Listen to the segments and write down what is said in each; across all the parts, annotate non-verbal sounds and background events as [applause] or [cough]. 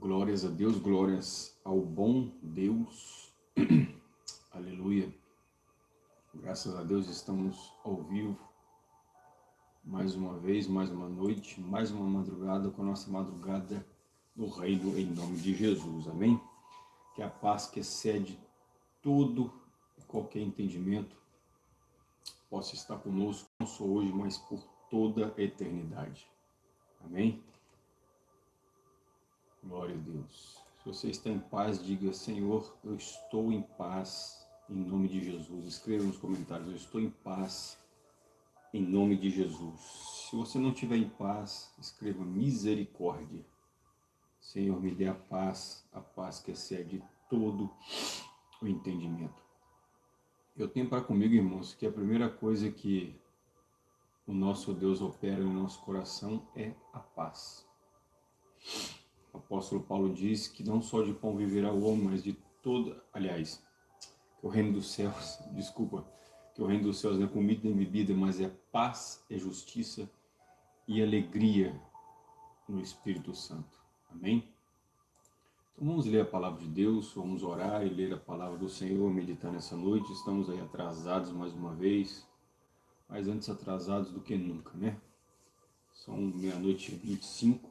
Glórias a Deus, glórias ao bom Deus. [clears throat] Aleluia. Graças a Deus estamos ao vivo. Mais uma vez, mais uma noite, mais uma madrugada com a nossa madrugada no reino em nome de Jesus. Amém? Que a paz que excede todo e qualquer entendimento possa estar conosco, não só hoje, mas por toda a eternidade. Amém? Glória a Deus. Se você está em paz, diga, Senhor, eu estou em paz, em nome de Jesus. Escreva nos comentários, eu estou em paz, em nome de Jesus. Se você não estiver em paz, escreva misericórdia. Senhor, me dê a paz, a paz que excede todo o entendimento. Eu tenho para comigo, irmãos, que a primeira coisa que o nosso Deus opera no nosso coração é a paz. O apóstolo Paulo diz que não só de pão viverá o homem, mas de toda, aliás, que o reino dos céus, [laughs] desculpa, que o reino dos céus não é comida nem bebida, mas é paz, é justiça e alegria no Espírito Santo. Amém? Então vamos ler a palavra de Deus, vamos orar e ler a palavra do Senhor, meditar nessa noite. Estamos aí atrasados mais uma vez, mas antes atrasados do que nunca, né? São meia-noite e 25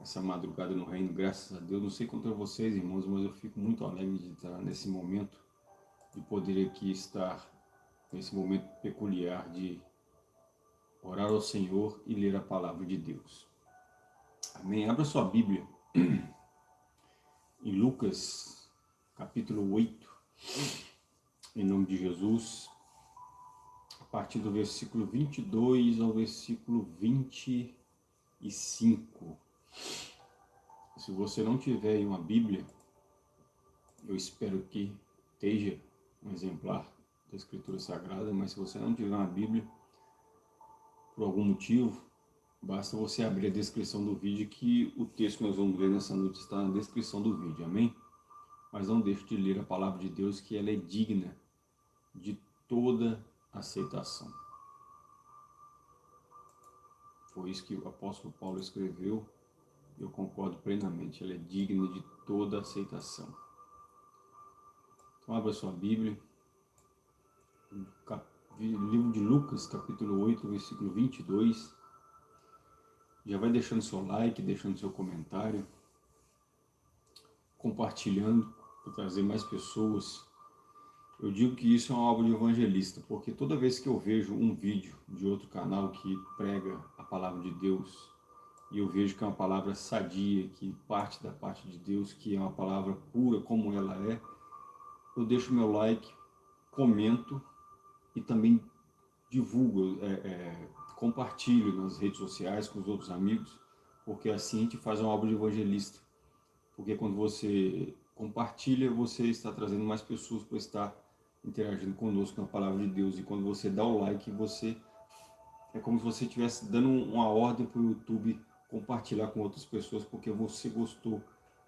essa madrugada no reino, graças a Deus. Não sei contra vocês, irmãos, mas eu fico muito alegre de estar nesse momento, de poder aqui estar nesse momento peculiar de orar ao Senhor e ler a palavra de Deus. Amém? Abra sua Bíblia em Lucas, capítulo 8, em nome de Jesus, a partir do versículo 22 ao versículo 25. Se você não tiver uma Bíblia, eu espero que esteja um exemplar da Escritura Sagrada, mas se você não tiver uma Bíblia, por algum motivo, basta você abrir a descrição do vídeo que o texto que nós vamos ler nessa noite está na descrição do vídeo, amém? Mas não deixe de ler a palavra de Deus, que ela é digna de toda aceitação. Foi isso que o apóstolo Paulo escreveu eu concordo plenamente, ela é digna de toda aceitação. Então abra sua Bíblia, livro de Lucas, capítulo 8, versículo 22. Já vai deixando seu like, deixando seu comentário, compartilhando para trazer mais pessoas. Eu digo que isso é uma obra de evangelista, porque toda vez que eu vejo um vídeo de outro canal que prega a palavra de Deus, e eu vejo que é uma palavra sadia, que parte da parte de Deus, que é uma palavra pura como ela é, eu deixo meu like, comento e também divulgo, é, é, compartilho nas redes sociais com os outros amigos, porque assim a gente faz uma obra de evangelista. Porque quando você compartilha, você está trazendo mais pessoas para estar interagindo conosco na palavra de Deus. E quando você dá o like, você é como se você estivesse dando uma ordem para o YouTube compartilhar com outras pessoas porque você gostou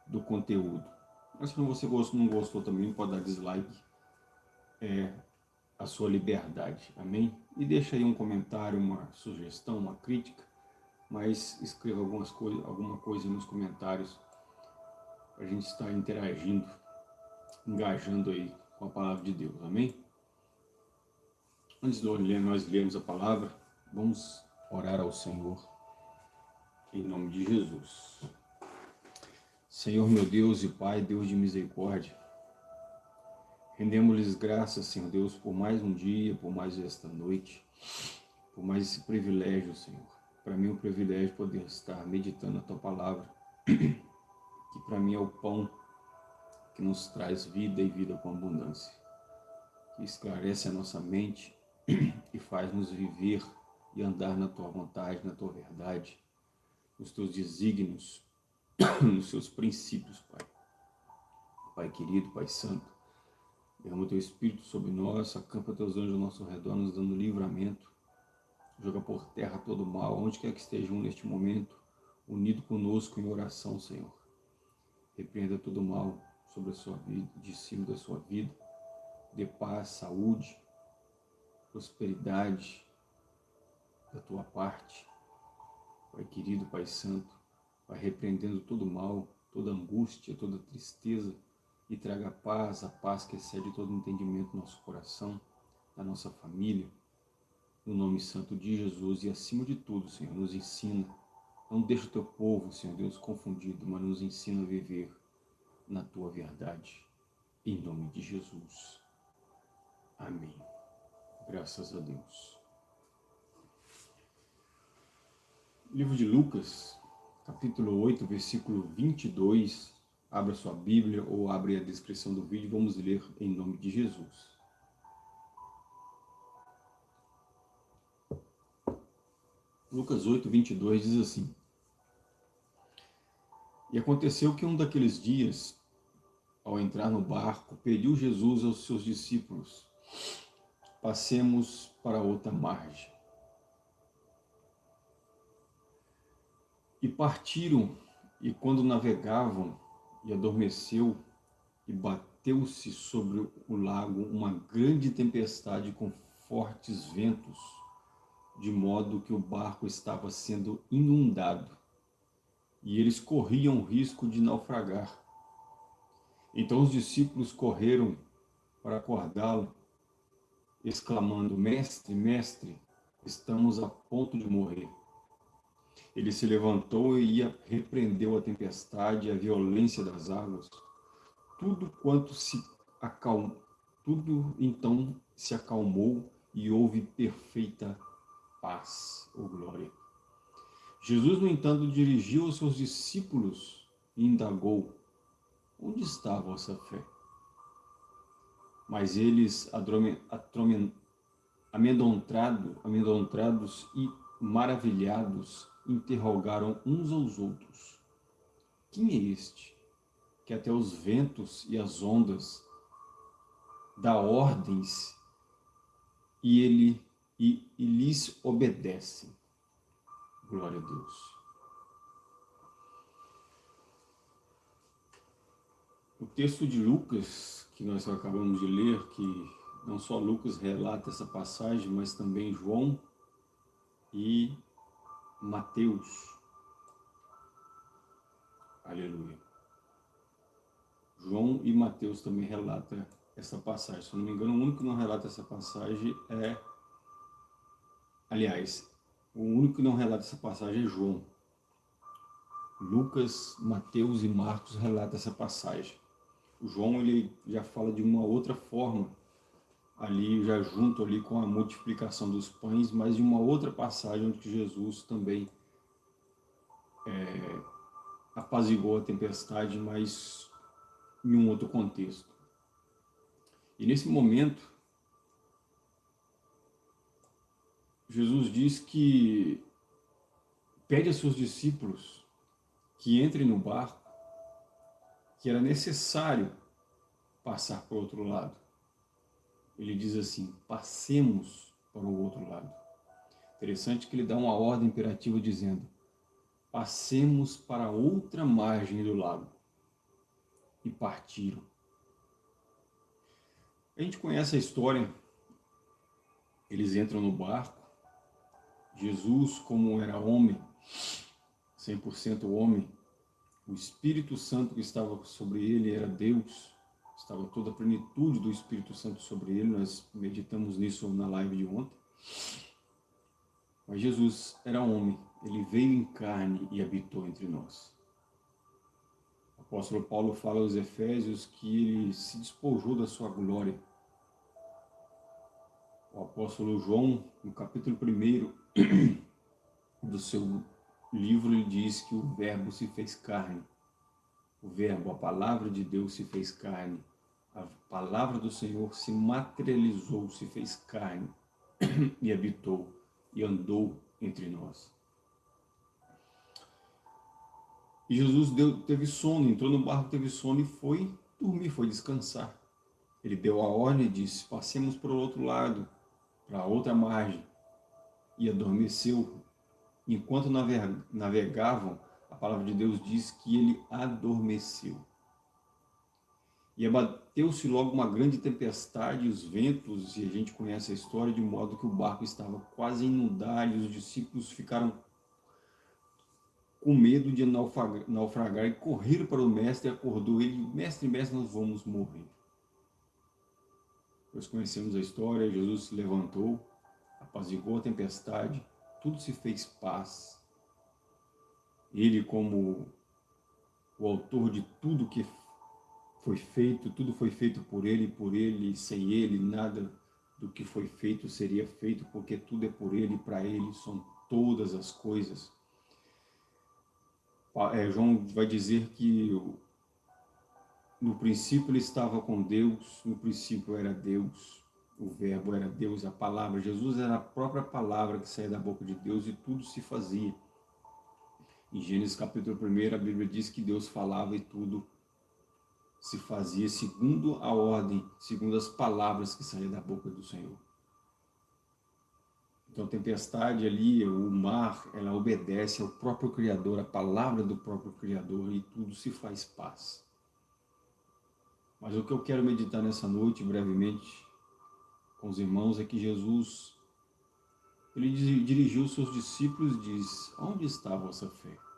do conteúdo. Mas se você não gostou também, pode dar dislike. É a sua liberdade, amém? E deixa aí um comentário, uma sugestão, uma crítica, mas escreva algumas coisas, alguma coisa nos comentários para a gente estar interagindo, engajando aí com a palavra de Deus, amém? Antes de nós lermos a palavra, vamos orar ao Senhor em nome de Jesus. Senhor meu Deus e Pai, Deus de misericórdia, rendemos-lhes graças, Senhor Deus, por mais um dia, por mais esta noite, por mais esse privilégio, Senhor. Para mim é um privilégio poder estar meditando a Tua Palavra, que para mim é o pão que nos traz vida e vida com abundância, que esclarece a nossa mente e faz-nos viver e andar na Tua vontade, na Tua verdade, nos teus desígnios, [coughs] nos seus princípios, Pai. Pai querido, Pai santo, derrama o teu Espírito sobre nós, acampa teus anjos ao nosso redor, nos dando livramento, joga por terra todo mal, onde quer que estejam neste momento, unido conosco em oração, Senhor. Repreenda todo mal sobre a sua vida, de cima da sua vida, dê paz, saúde, prosperidade da tua parte, Pai querido, Pai santo, vai repreendendo todo mal, toda angústia, toda tristeza e traga paz, a paz que excede todo entendimento no nosso coração, na nossa família, no nome santo de Jesus e acima de tudo, Senhor, nos ensina. Não deixa o teu povo, Senhor Deus, confundido, mas nos ensina a viver na tua verdade. Em nome de Jesus. Amém. Graças a Deus. Livro de Lucas, capítulo 8, versículo 22. Abra sua Bíblia ou abre a descrição do vídeo. Vamos ler em nome de Jesus. Lucas 8, 22 diz assim. E aconteceu que um daqueles dias, ao entrar no barco, pediu Jesus aos seus discípulos, passemos para outra margem. E partiram, e quando navegavam, e adormeceu, e bateu-se sobre o lago uma grande tempestade com fortes ventos, de modo que o barco estava sendo inundado, e eles corriam risco de naufragar. Então os discípulos correram para acordá-lo, exclamando, Mestre, Mestre, estamos a ponto de morrer. Ele se levantou e repreendeu a tempestade e a violência das águas. Tudo quanto se acalmou, tudo então se acalmou e houve perfeita paz ou glória. Jesus, no entanto, dirigiu aos seus discípulos e indagou, onde está a vossa fé? Mas eles, amedrontados e maravilhados, interrogaram uns aos outros. Quem é este que até os ventos e as ondas dá ordens e ele e, e lhes obedece? Glória a Deus. O texto de Lucas, que nós acabamos de ler, que não só Lucas relata essa passagem, mas também João e Mateus. Aleluia. João e Mateus também relata essa passagem. Se eu não me engano, o único que não relata essa passagem é... Aliás, o único que não relata essa passagem é João. Lucas, Mateus e Marcos relatam essa passagem. O João ele já fala de uma outra forma ali já junto ali com a multiplicação dos pães, mas de uma outra passagem onde Jesus também é, apaziguou a tempestade, mas em um outro contexto. E nesse momento, Jesus diz que pede a seus discípulos que entrem no barco, que era necessário passar para o outro lado ele diz assim, passemos para o outro lado. Interessante que ele dá uma ordem imperativa dizendo, passemos para outra margem do lago. E partiram. A gente conhece a história, eles entram no barco, Jesus, como era homem, 100% homem, o Espírito Santo que estava sobre ele era Deus, estava toda a plenitude do Espírito Santo sobre ele, nós meditamos nisso na live de ontem. Mas Jesus era homem, ele veio em carne e habitou entre nós. O apóstolo Paulo fala aos Efésios que ele se despojou da sua glória. O apóstolo João, no capítulo 1 do seu livro, ele diz que o verbo se fez carne. O verbo, a palavra de Deus se fez carne a palavra do Senhor se materializou, se fez carne [clears throat] e habitou e andou entre nós. E Jesus deu, teve sono, entrou no barco, teve sono e foi dormir, foi descansar. Ele deu a ordem e disse, passemos para o outro lado, para a outra margem. E adormeceu. Enquanto navegavam, a palavra de Deus diz que ele adormeceu. E abateu-se logo uma grande tempestade, os ventos, e a gente conhece a história, de modo que o barco estava quase a inundar e os discípulos ficaram com medo de naufragar, e correram para o mestre acordou ele, mestre, mestre, nós vamos morrer. Nós conhecemos a história, Jesus se levantou, apaziguou a tempestade, tudo se fez paz. Ele como o autor de tudo que foi feito, tudo foi feito por ele, por ele, sem ele, nada do que foi feito seria feito, porque tudo é por ele, para ele são todas as coisas. É, João vai dizer que no princípio ele estava com Deus, no princípio era Deus, o verbo era Deus, a palavra, Jesus era a própria palavra que saía da boca de Deus e tudo se fazia. Em Gênesis capítulo 1, a Bíblia diz que Deus falava e tudo se fazia segundo a ordem, segundo as palavras que saíam da boca do Senhor. Então tempestade ali, o mar, ela obedece ao próprio Criador, a palavra do próprio Criador e tudo se faz paz. Mas o que eu quero meditar nessa noite, brevemente, com os irmãos, é que Jesus, ele dirigiu os seus discípulos e diz, onde está a vossa fé?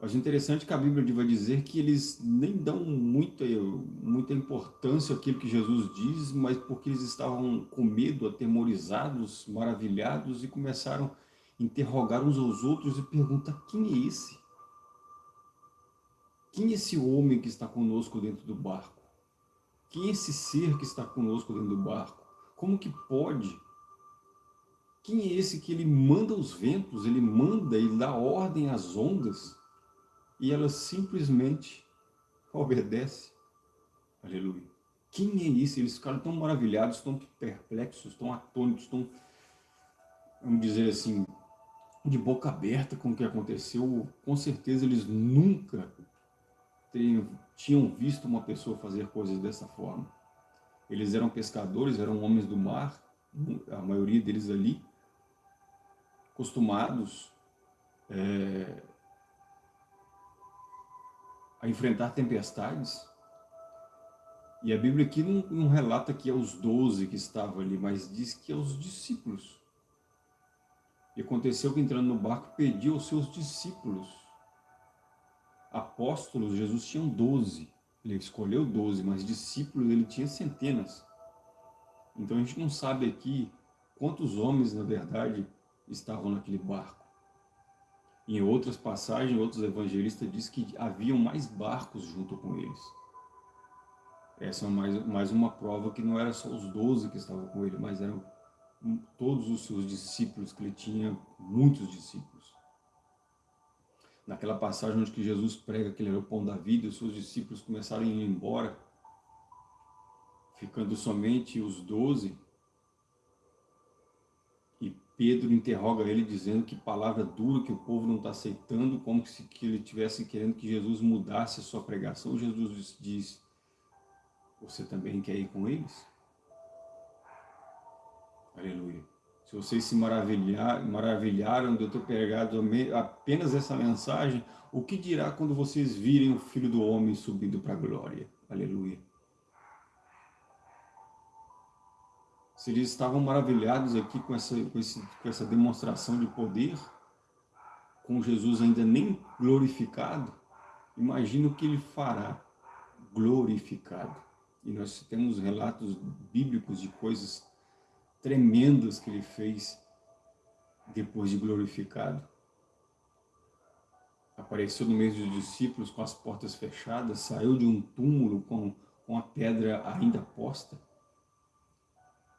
Acho interessante que a Bíblia vai dizer que eles nem dão muita, muita importância àquilo que Jesus diz, mas porque eles estavam com medo, atemorizados, maravilhados e começaram a interrogar uns aos outros e perguntar, quem é esse? Quem é esse homem que está conosco dentro do barco? Quem é esse ser que está conosco dentro do barco? Como que pode? Quem é esse que ele manda os ventos, ele manda, ele dá ordem às ondas? E ela simplesmente obedece. Aleluia. Quem é isso? Eles ficaram tão maravilhados, tão perplexos, tão atônitos, tão, vamos dizer assim, de boca aberta com o que aconteceu. Com certeza eles nunca tinham visto uma pessoa fazer coisas dessa forma. Eles eram pescadores, eram homens do mar, a maioria deles ali, acostumados é, a enfrentar tempestades. E a Bíblia aqui não, não relata que é os doze que estavam ali, mas diz que é os discípulos. E aconteceu que entrando no barco pediu aos seus discípulos. Apóstolos, Jesus tinha doze. Ele escolheu doze, mas discípulos ele tinha centenas. Então a gente não sabe aqui quantos homens, na verdade, estavam naquele barco. Em outras passagens, outros evangelistas dizem que haviam mais barcos junto com eles. Essa é mais, mais uma prova que não era só os doze que estavam com ele, mas eram todos os seus discípulos, que ele tinha muitos discípulos. Naquela passagem onde Jesus prega que ele era o pão da vida, os seus discípulos começaram a ir embora, ficando somente os doze, Pedro interroga ele dizendo que palavra dura que o povo não está aceitando, como se que ele estivesse querendo que Jesus mudasse a sua pregação. Jesus diz, você também quer ir com eles? Aleluia. Se vocês se maravilhar, maravilharam de eu ter pregado apenas essa mensagem, o que dirá quando vocês virem o Filho do Homem subindo para a glória? Aleluia. Se eles estavam maravilhados aqui com essa, com, esse, com essa demonstração de poder, com Jesus ainda nem glorificado, imagina o que ele fará glorificado. E nós temos relatos bíblicos de coisas tremendas que ele fez depois de glorificado. Apareceu no meio dos discípulos com as portas fechadas, saiu de um túmulo com, com a pedra ainda posta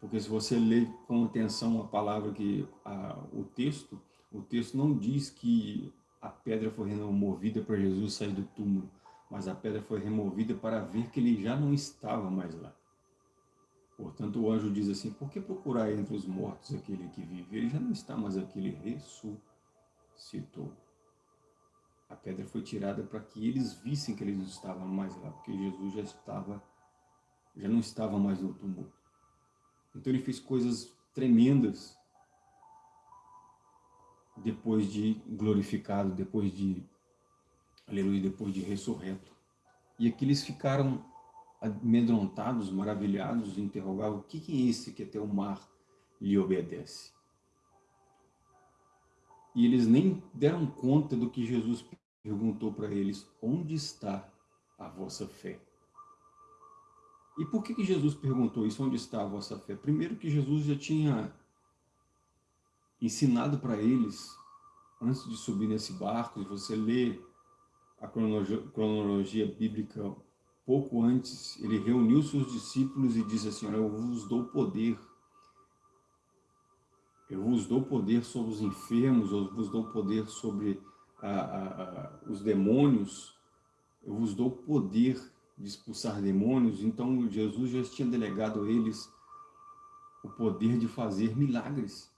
porque se você ler com atenção a palavra que a, o texto, o texto não diz que a pedra foi removida para Jesus sair do túmulo, mas a pedra foi removida para ver que ele já não estava mais lá. Portanto, o anjo diz assim, por que procurar entre os mortos aquele que vive? Ele já não está mais aqui, ele ressuscitou. A pedra foi tirada para que eles vissem que eles não estavam mais lá, porque Jesus já estava, já não estava mais no túmulo. Então ele fez coisas tremendas depois de glorificado, depois de, aleluia, depois de ressurreto. E aqui eles ficaram amedrontados, maravilhados, interrogavam, o que é esse que até o mar lhe obedece? E eles nem deram conta do que Jesus perguntou para eles, onde está a vossa fé? E por que, que Jesus perguntou isso, onde está a vossa fé? Primeiro que Jesus já tinha ensinado para eles, antes de subir nesse barco, e você lê a cronologia, cronologia bíblica pouco antes, ele reuniu seus discípulos e disse assim, eu vos dou poder. Eu vos dou poder sobre os enfermos, eu vos dou poder sobre a, a, a, os demônios, eu vos dou poder de expulsar demônios. Então Jesus já tinha delegado a eles o poder de fazer milagres.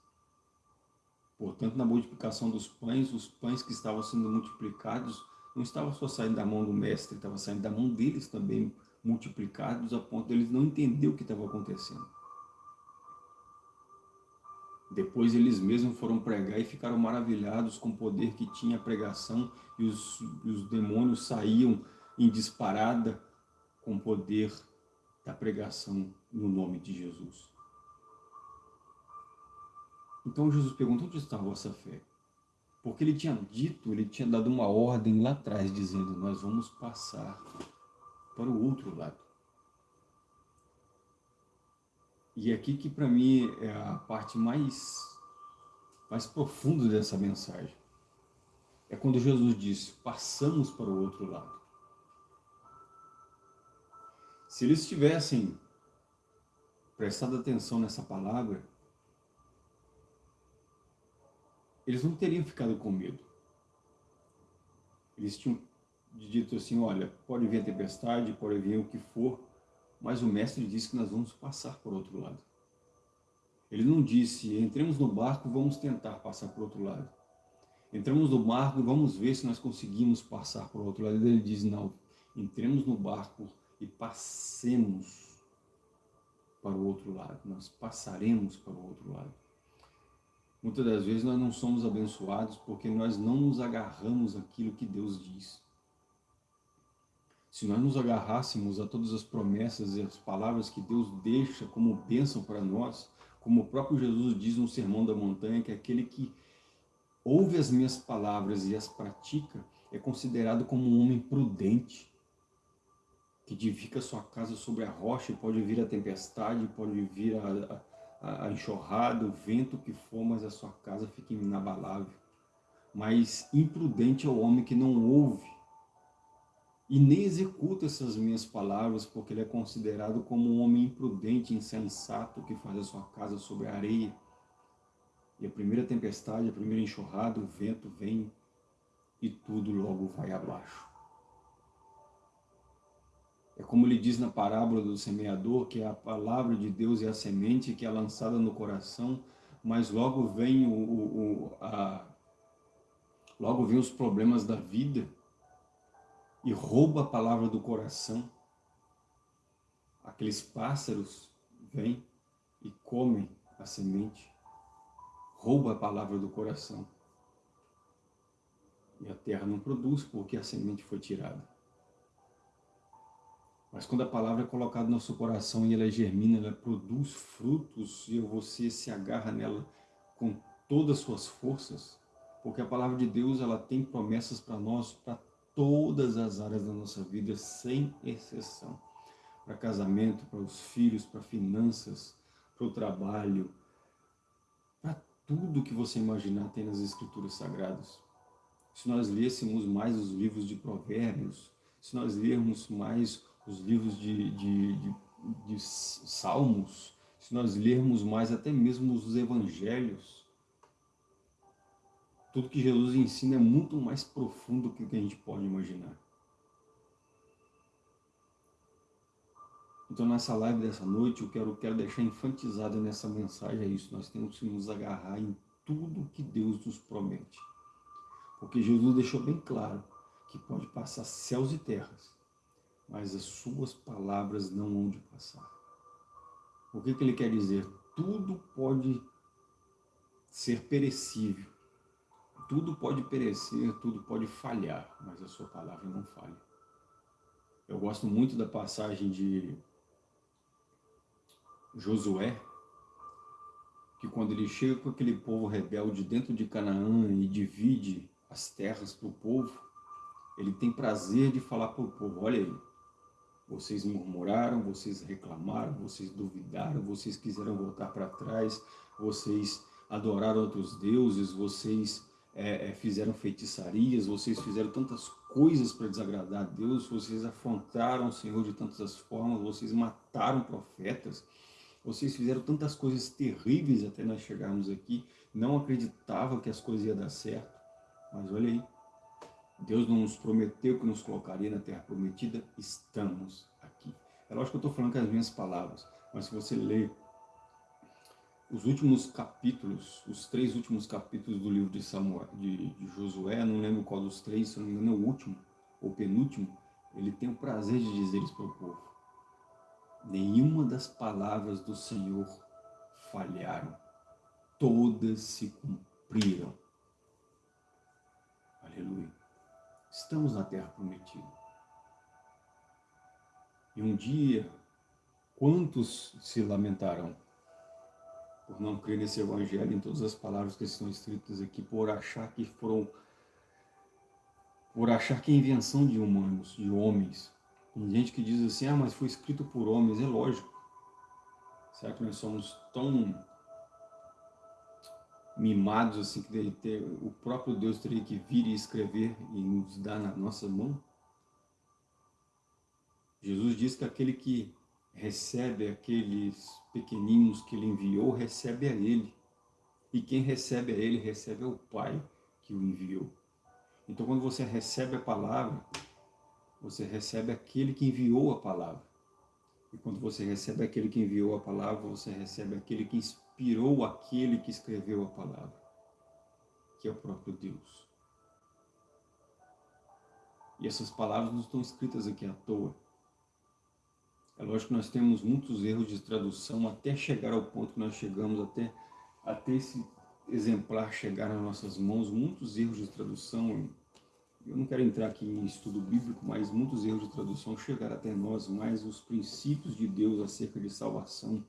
Portanto, na multiplicação dos pães, os pães que estavam sendo multiplicados não estavam só saindo da mão do mestre, estavam saindo da mão deles também multiplicados, a ponto de eles não entender o que estava acontecendo. Depois eles mesmos foram pregar e ficaram maravilhados com o poder que tinha a pregação e os, os demônios saíam em disparada com o poder da pregação no nome de Jesus. Então Jesus perguntou onde está a vossa fé? Porque ele tinha dito, ele tinha dado uma ordem lá atrás, dizendo, nós vamos passar para o outro lado. E aqui que para mim é a parte mais, mais profunda dessa mensagem. É quando Jesus disse, passamos para o outro lado. Se eles tivessem prestado atenção nessa palavra, eles não teriam ficado com medo. Eles tinham dito assim, olha, pode vir a tempestade, pode vir o que for, mas o mestre disse que nós vamos passar por outro lado. Ele não disse, entremos no barco, vamos tentar passar por outro lado. Entramos no barco e vamos ver se nós conseguimos passar por outro lado. Ele diz, não, entremos no barco e passemos para o outro lado. Nós passaremos para o outro lado. Muitas das vezes nós não somos abençoados porque nós não nos agarramos àquilo que Deus diz. Se nós nos agarrássemos a todas as promessas e as palavras que Deus deixa como bênção para nós, como o próprio Jesus diz no Sermão da Montanha, que aquele que ouve as minhas palavras e as pratica é considerado como um homem prudente, que edifica sua casa sobre a rocha, pode vir a tempestade, pode vir a, a, a enxurrada, o vento que for, mas a sua casa fica inabalável. Mas imprudente é o homem que não ouve e nem executa essas minhas palavras, porque ele é considerado como um homem imprudente, insensato, que faz a sua casa sobre a areia. E a primeira tempestade, a primeira enxurrada, o vento vem e tudo logo vai abaixo. É como ele diz na parábola do semeador, que a palavra de Deus é a semente que é lançada no coração, mas logo vem, o, o, o a, logo vem os problemas da vida, e rouba a palavra do coração, aqueles pássaros vêm e comem a semente, rouba a palavra do coração. E a terra não produz porque a semente foi tirada. Mas quando a palavra é colocada no nosso coração e ela germina, ela produz frutos e você se agarra nela com todas as suas forças, porque a palavra de Deus ela tem promessas para nós, para todas as áreas da nossa vida, sem exceção. Para casamento, para os filhos, para finanças, para o trabalho, para tudo que você imaginar tem nas Escrituras Sagradas. Se nós lêssemos mais os livros de provérbios, se nós lermos mais os livros de, de, de, de salmos, se nós lermos mais até mesmo os evangelhos, tudo que Jesus ensina é muito mais profundo do que a gente pode imaginar. Então nessa live dessa noite eu quero, quero deixar enfatizado nessa mensagem é isso, nós temos que nos agarrar em tudo que Deus nos promete. Porque Jesus deixou bem claro que pode passar céus e terras, mas as suas palavras não hão de passar. O que, que ele quer dizer? Tudo pode ser perecível, tudo pode perecer, tudo pode falhar, mas a sua palavra não falha. Eu gosto muito da passagem de Josué, que quando ele chega com aquele povo rebelde dentro de Canaã e divide as terras para o povo, ele tem prazer de falar para o povo, olha aí, vocês murmuraram, vocês reclamaram, vocês duvidaram, vocês quiseram voltar para trás, vocês adoraram outros deuses, vocês é, é, fizeram feitiçarias, vocês fizeram tantas coisas para desagradar a Deus, vocês afrontaram o Senhor de tantas formas, vocês mataram profetas, vocês fizeram tantas coisas terríveis até nós chegarmos aqui, não acreditava que as coisas iam dar certo, mas olha aí, Deus não nos prometeu que nos colocaria na terra prometida, estamos aqui. É lógico que eu estou falando com as minhas palavras, mas se você ler os últimos capítulos, os três últimos capítulos do livro de, Samuel, de, de Josué, não lembro qual dos três, se não me engano é o último, ou penúltimo, ele tem o prazer de dizer isso para o povo. Nenhuma das palavras do Senhor falharam, todas se cumpriram. Aleluia. Estamos na terra prometida. E um dia, quantos se lamentarão por não crer nesse evangelho, em todas as palavras que estão escritas aqui, por achar que foram, por achar que é invenção de humanos, de homens. Tem gente que diz assim, ah, mas foi escrito por homens, é lógico. Será que nós somos tão mimados assim que ter, o próprio Deus teria que vir e escrever e nos dar na nossa mão? Jesus diz que aquele que recebe aqueles pequeninos que ele enviou, recebe a ele. E quem recebe a ele, recebe ao Pai que o enviou. Então quando você recebe a palavra, você recebe aquele que enviou a palavra. E quando você recebe aquele que enviou a palavra, você recebe aquele que inspirou aquele que escreveu a palavra, que é o próprio Deus. E essas palavras não estão escritas aqui à toa. É lógico que nós temos muitos erros de tradução até chegar ao ponto que nós chegamos, até, até esse exemplar chegar nas nossas mãos, muitos erros de tradução eu não quero entrar aqui em estudo bíblico, mas muitos erros de tradução chegaram até nós, mas os princípios de Deus acerca de salvação,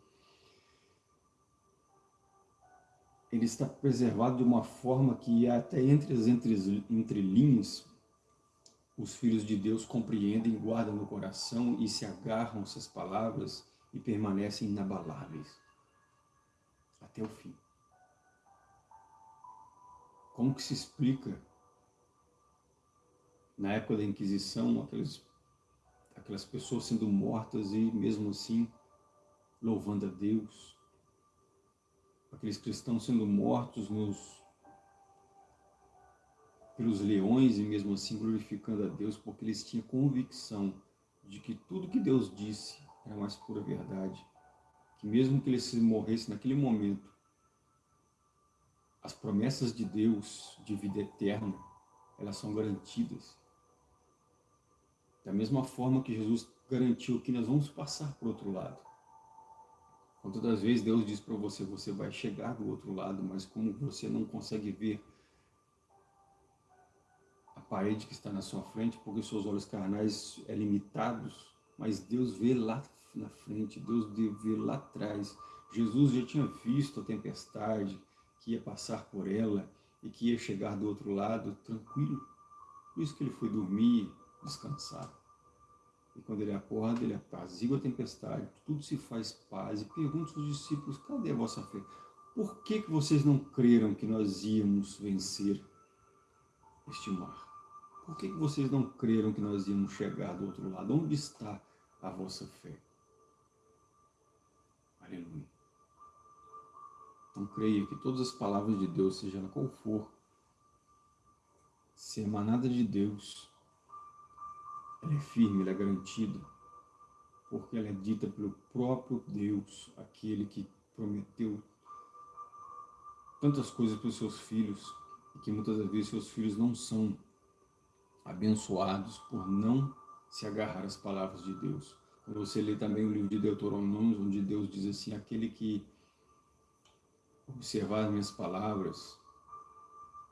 ele está preservado de uma forma que até entre as entrelinhas, os filhos de Deus compreendem, guardam no coração e se agarram essas palavras e permanecem inabaláveis até o fim. Como que se explica na época da Inquisição, aqueles, aquelas pessoas sendo mortas e mesmo assim louvando a Deus, aqueles cristãos sendo mortos nos, pelos leões e mesmo assim glorificando a Deus, porque eles tinham convicção de que tudo que Deus disse era mais pura verdade, que mesmo que eles morressem naquele momento, as promessas de Deus de vida eterna, elas são garantidas. Da mesma forma que Jesus garantiu que nós vamos passar para o outro lado. Quantas das vezes Deus diz para você, você vai chegar do outro lado, mas como você não consegue ver a parede que está na sua frente, porque seus olhos carnais é limitados, mas Deus vê lá na frente, Deus vê lá atrás. Jesus já tinha visto a tempestade, que ia passar por ela e que ia chegar do outro lado tranquilo. Por isso que ele foi dormir, descansar. E quando ele acorda, ele apazigua a tempestade, tudo se faz paz. E pergunta aos discípulos, cadê a vossa fé? Por que, que vocês não creram que nós íamos vencer este mar? Por que, que vocês não creram que nós íamos chegar do outro lado? Onde está a vossa fé? Aleluia. Então creia que todas as palavras de Deus, seja qual for, se emanada de Deus, ela é firme, ela é garantida, porque ela é dita pelo próprio Deus, aquele que prometeu tantas coisas para os seus filhos, e que muitas vezes seus filhos não são abençoados por não se agarrar às palavras de Deus. Quando você lê também o livro de Deuteronômio, onde Deus diz assim, aquele que observar as minhas palavras,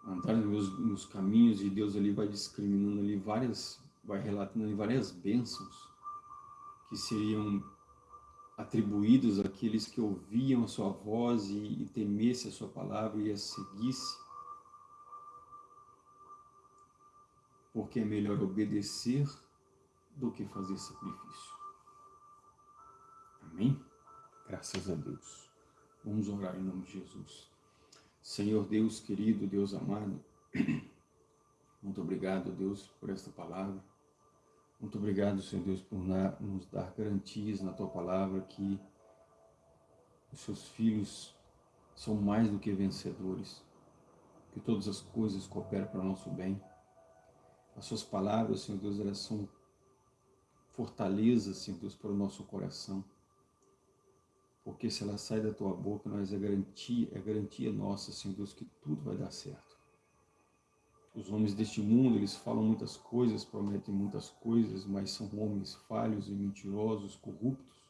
andar nos meus, nos caminhos, e Deus ali vai discriminando ali várias vai relatando várias bênçãos que seriam atribuídos àqueles que ouviam a sua voz e, e temesse a sua palavra e a seguisse, porque é melhor obedecer do que fazer sacrifício. Amém? Graças a Deus. Vamos orar em nome de Jesus. Senhor Deus querido, Deus amado, [clears throat] muito obrigado, Deus, por esta palavra. Muito obrigado, Senhor Deus, por nos dar garantias na Tua palavra que os Seus filhos são mais do que vencedores, que todas as coisas cooperam para o nosso bem. As Suas palavras, Senhor Deus, elas são fortaleza, Senhor Deus, para o nosso coração. Porque se ela sai da Tua boca, nós é garantia, é garantia nossa, Senhor Deus, que tudo vai dar certo. Os homens deste mundo, eles falam muitas coisas, prometem muitas coisas, mas são homens falhos e mentirosos, corruptos.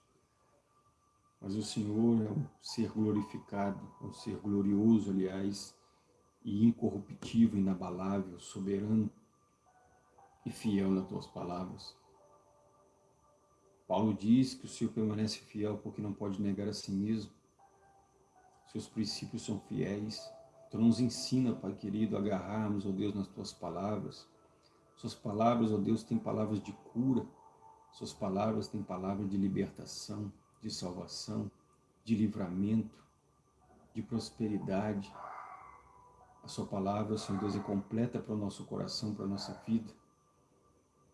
Mas o Senhor é um ser glorificado, um ser glorioso, aliás, e incorruptível, inabalável, soberano e fiel nas tuas palavras. Paulo diz que o Senhor permanece fiel porque não pode negar a si mesmo. Seus princípios são fiéis. Então nos ensina, Pai querido, a agarrarmos, ó Deus, nas Tuas palavras. Suas palavras, ó Deus, têm palavras de cura. Suas palavras têm palavras de libertação, de salvação, de livramento, de prosperidade. A Sua palavra, Senhor Deus, é completa para o nosso coração, para a nossa vida.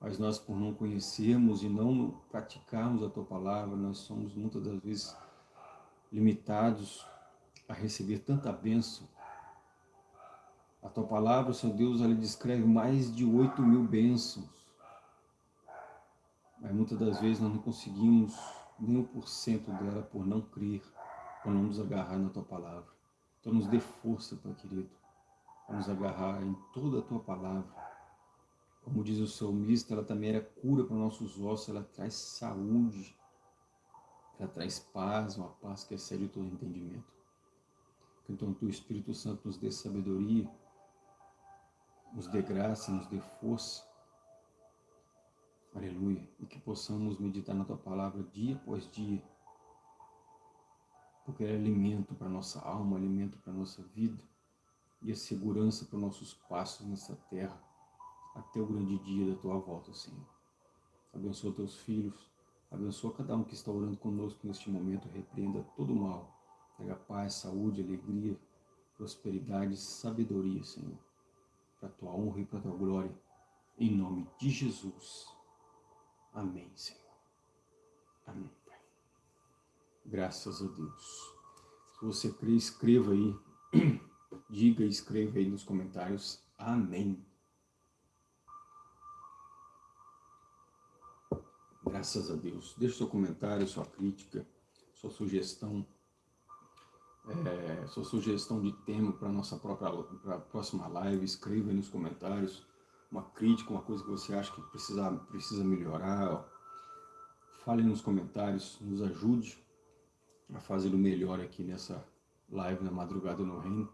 Mas nós, por não conhecermos e não praticarmos a Tua palavra, nós somos muitas das vezes limitados a receber tanta bênção a tua palavra, Senhor Deus, ela descreve mais de oito mil bênçãos. Mas muitas das vezes nós não conseguimos nem um por cento dela por não crer, por não nos agarrar na tua palavra. Então nos dê força, Pai querido, para nos agarrar em toda a tua palavra. Como diz o salmista, ela também era cura para nossos ossos, ela traz saúde, ela traz paz, uma paz que excede todo entendimento. Então, tu, Espírito Santo, nos dê sabedoria, nos dê graça, nos dê força. Aleluia. E que possamos meditar na Tua Palavra dia após dia. Porque é alimento para nossa alma, alimento para nossa vida. E a segurança para nossos passos nessa terra. Até o grande dia da Tua volta, Senhor. Abençoa Teus filhos. Abençoa cada um que está orando conosco neste momento. Repreenda todo o mal. Traga paz, saúde, alegria, prosperidade sabedoria, Senhor para a tua honra e para a tua glória. Em nome de Jesus. Amém, Senhor. Amém, Pai. Graças a Deus. Se você crê, escreva aí. [clears throat] Diga e escreva aí nos comentários. Amém. Graças a Deus. Deixe seu comentário, sua crítica, sua sugestão é, sua sugestão de tema para nossa própria pra próxima live, escreva aí nos comentários uma crítica, uma coisa que você acha que precisa, precisa melhorar. Fale nos comentários, nos ajude a fazer o melhor aqui nessa live na Madrugada no Reino.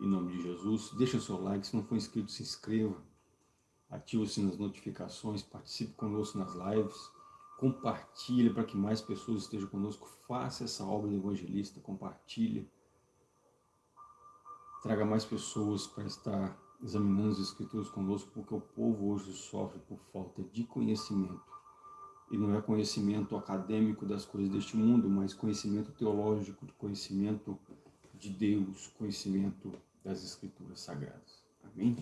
Em nome de Jesus, deixa seu like, se não for inscrito, se inscreva. Ative o sininho das notificações, participe conosco nas lives compartilhe para que mais pessoas estejam conosco, faça essa obra do evangelista, compartilhe, traga mais pessoas para estar examinando as escrituras conosco, porque o povo hoje sofre por falta de conhecimento. E não é conhecimento acadêmico das coisas deste mundo, mas conhecimento teológico, conhecimento de Deus, conhecimento das escrituras sagradas. Amém?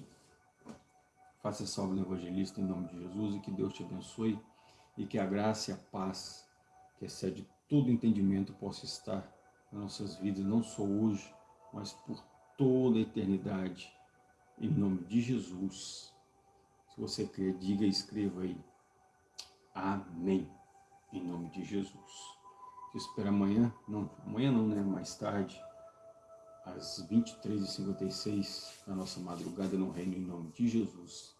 Faça essa obra do evangelista em nome de Jesus e que Deus te abençoe e que a graça e a paz, que excede todo entendimento, possa estar nas nossas vidas, não só hoje, mas por toda a eternidade. Em nome de Jesus. Se você crer, diga e escreva aí. Amém. Em nome de Jesus. Te espero amanhã, não, amanhã não, né? Mais tarde, às 23h56, na nossa madrugada no reino, em nome de Jesus.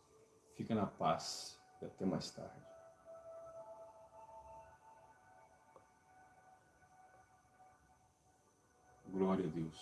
Fica na paz e até mais tarde. Glória a Deus.